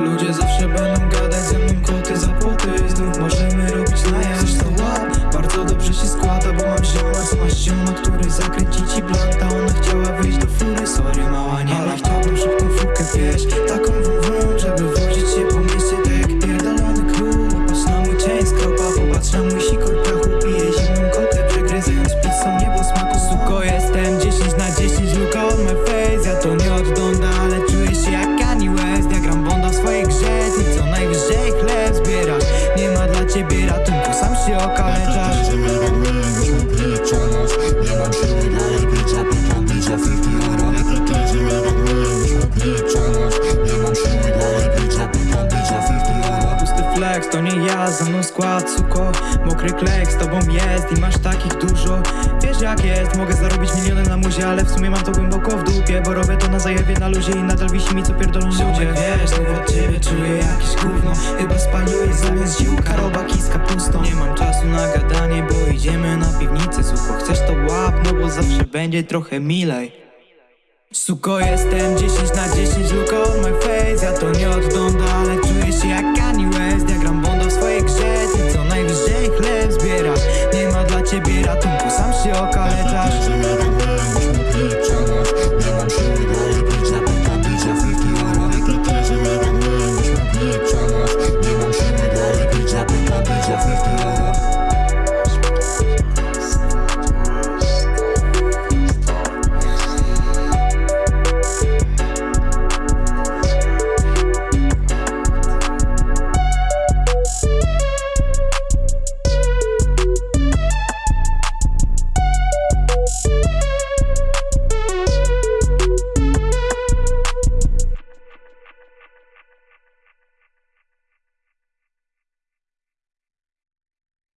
Ludzie zawsze będą gadać ze mną koty za płoty Znów może ciebie ratunku, sam się okaleczasz Nie mam siły dalej pić, a pytam pić za 50 euro Nie mam siły dalej pić, a pytam pić za 50 euro Pusty flex, to nie ja, za mną skład, suko. Mokry klek, z tobą jest i masz takich dużo. Wiesz jak jest, mogę zarobić miliony na muzie Ale w sumie mam to głęboko w Bo robię to na zajewie, na luzie I nadal wisi mi co pierdolą ludzie. Wiesz, znów od ciebie czuję jakieś gówno. Chyba spaliłeś zamiast ziółka robaki z kapustą. Nie mam czasu na gadanie, bo idziemy na piwnicę. Suko, chcesz to łap, no bo zawsze będzie trochę milej. Suko, jestem 10 na 10, look on my face